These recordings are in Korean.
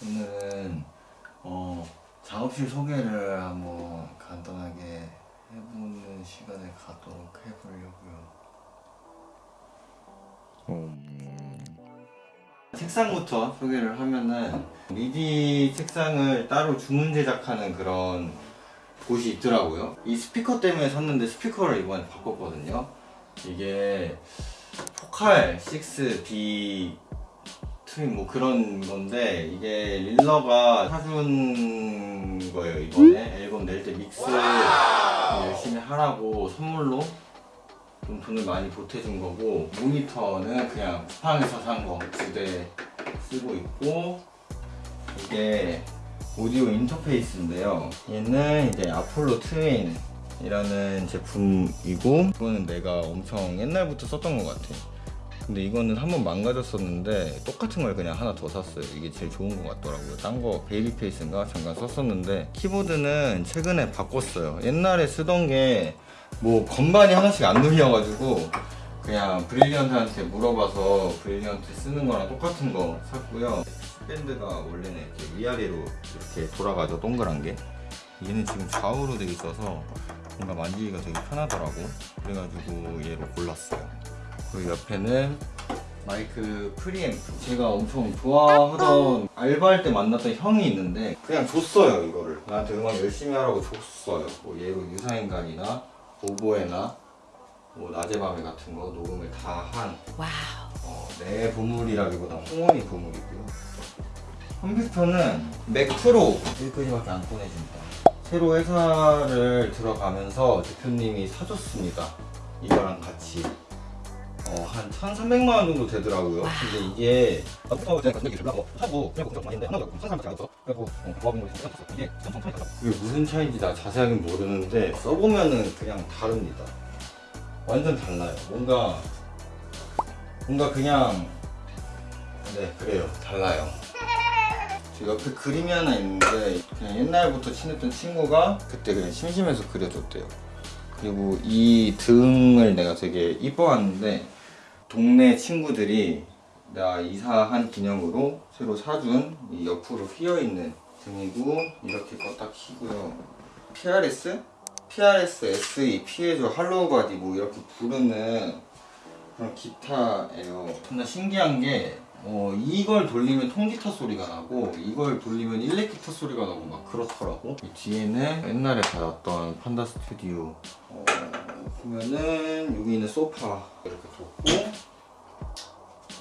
오늘은 어, 작업실 소개를 한번 간단하게 해보는 시간을 갖도록 해보려고요. 책상부터 소개를 하면은 미디 책상을 따로 주문 제작하는 그런 곳이 있더라고요. 이 스피커 때문에 샀는데 스피커를 이번에 바꿨거든요. 이게 포칼 6D 트윈 뭐 그런 건데 이게 릴러가 사준 거예요 이번에. 앨범 낼 때 믹스 열심히 하라고 선물로 좀 돈을 많이 보태준 거고 모니터는 그냥 쿠팡에서 산 거 두 대 쓰고 있고 이게 오디오 인터페이스인데요. 얘는 이제 아폴로 트윈 이라는 제품이고 이거는 내가 엄청 옛날부터 썼던 것 같아. 근데 이거는 한번 망가졌었는데 똑같은 걸 그냥 하나 더 샀어요. 이게 제일 좋은 것 같더라고요. 딴 거 Babyface인가? 잠깐 썼었는데 키보드는 최근에 바꿨어요. 옛날에 쓰던 게 뭐 건반이 하나씩 안 눌려가지고 그냥 브릴리언트한테 물어봐서 브릴리언트 쓰는 거랑 똑같은 거 샀고요. bend가 원래는 이렇게 위아래로 이렇게 돌아가죠. 동그란 게. 얘는 지금 좌우로 되어 있어서 뭔가 만지기가 되게 편하더라고. 그래가지고 얘로 골랐어요. 그 옆에는 마이크 프리앰프. 제가 엄청 좋아하던 알바할 때 만났던 형이 있는데 그냥 줬어요 이거를. 나한테 음악 열심히 하라고 줬어요. 뭐 얘로 유사인간이나 오보에나 뭐 낮에 밤에 같은 거 녹음을 다한 wow. 어, 내 보물이라기보다 홍원이 보물이고요. 컴퓨터는 Mac Pro. 여기까지밖에 안 꺼내준다. 새로 회사를 들어가면서 대표님이 사줬습니다. 이거랑 같이. 어, 한 1,300만 원 정도 되더라고요. 근데 이게 컴퓨터 제가 가격이 별로 하고 그냥 걱정 많이 했는데 하나도 1,300만 원 그래고 어, 고압인물이 생겼었어. 이게 엄청 차이가 나. 이게 무슨 차이인지 나 자세하게 모르는데 써보면은 그냥 다릅니다. 완전 달라요. 뭔가 뭔가 그냥 네 그래요 달라요 저 옆에 그림이 하나 있는데 그냥 옛날부터 친했던 친구가 그때 그냥 심심해서 그려줬대요 그리고 이 등을 내가 되게 이뻐하는데 동네 친구들이 나 이사한 기념으로 새로 사준 이 옆으로 휘어있는 등이고 이렇게 껐다 키고요 PRS? PRS SE piezo hollow body 뭐 이렇게 부르는 그런 기타예요. 존나 신기한 게 어, 이걸 돌리면 통기타 소리가 나고 이걸 돌리면 일렉 기타 소리가 나고 막 그렇더라고. 이 뒤에는 옛날에 받았던 판다 스튜디오 어, 보면은 여기 있는 소파 이렇게 뒀고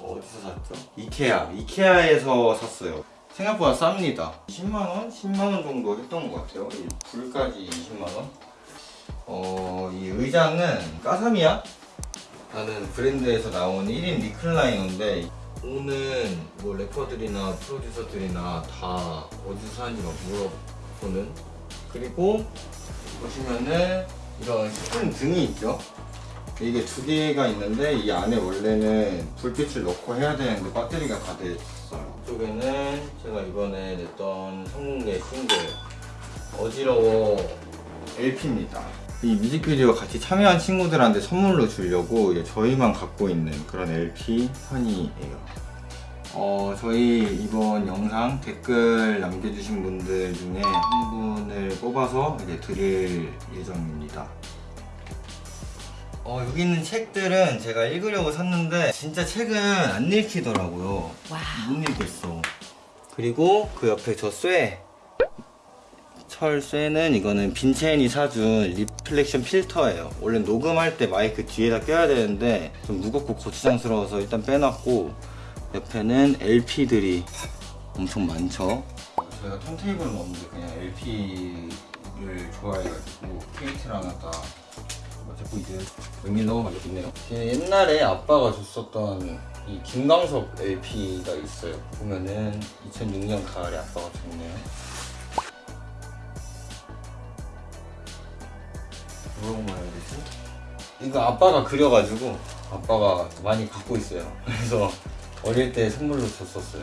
어디서 샀죠? 이케아. 이케아에서 샀어요. 생각보다 쌉니다. 10만원? 10만원 정도 했던 것 같아요. 이 불까지 20만원. 어, 이 의자는 까사미야? 라는 브랜드에서 나온 1인 리클라이너인데 오는 뭐 래퍼들이나 프로듀서들이나 다 어디서 사는지 막 물어보는? 그리고 보시면은 이런 스푼 등이 있죠? 이게 두 개가 있는데 이 안에 원래는 불빛을 넣고 해야 되는데 배터리가 다돼 있어요. 이쪽에는 제가 이번에 냈던 선공개 싱글 어지러워 LP입니다 이 뮤직비디오 같이 참여한 친구들한테 선물로 주려고 저희만 갖고 있는 그런 LP 판이에요. 어, 저희 이번 영상 댓글 남겨주신 분들 중에 한 분을 뽑아서 이제 드릴 예정입니다. 어, 여기 있는 책들은 제가 읽으려고 샀는데 진짜 책은 안 읽히더라고요. Wow. 못 읽겠어. 그리고 그 옆에 저 쇠 철쇠는 이거는 빈첸이 사준 reflection 필터예요. 원래 녹음할 때 마이크 뒤에다 껴야 되는데 좀 무겁고 거추장스러워서 일단 빼놨고 옆에는 LP들이 엄청 많죠. 저희가 턴테이블은 없는데 그냥 LP를 좋아해가지고 케이트를 하나 다 자꾸 이제 이렇게 있네요. 제 옛날에 아빠가 줬었던 이 김광석 LP가 있어요. 보면은 2006년 가을에 아빠가 줬네요 뭐라고 말해야 되지? 이거 아빠가 그려가지고 아빠가 많이 갖고 있어요 그래서 어릴 때 선물로 줬었어요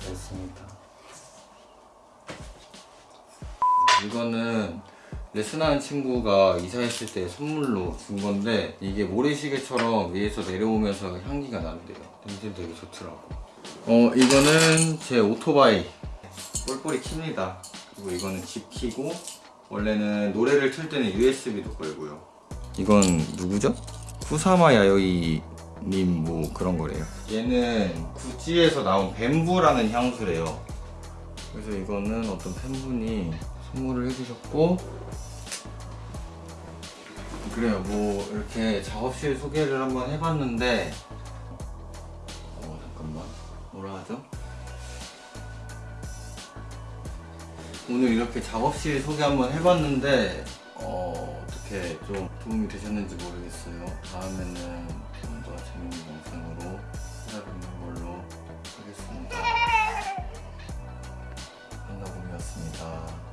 그렇습니다 이거는 레슨하는 친구가 이사했을 때 선물로 준 건데 이게 모래시계처럼 위에서 내려오면서 향기가 나는데요. 냄새 되게 좋더라고. 어 이거는 제 오토바이 뿔뿔이 킵니다. 그리고 이거는 집 키고 원래는 노래를 틀 때는 USB도 걸고요. 이건 누구죠? 쿠사마 야요이 님 뭐 그런 거래요. 얘는 구찌에서 나온 뱀부라는 향수래요. 그래서 이거는 어떤 팬분이 선물을 해주셨고 그래요 뭐 이렇게 작업실 소개를 한번 해봤는데 어 잠깐만 뭐라 하죠? 오늘 이렇게 작업실 소개 한번 해봤는데 어, 어떻게 좀 도움이 되셨는지 모르겠어요. 다음에는 좀 더 재밌는 영상으로 찾아뵙는 걸로 하겠습니다. 한나봄이었습니다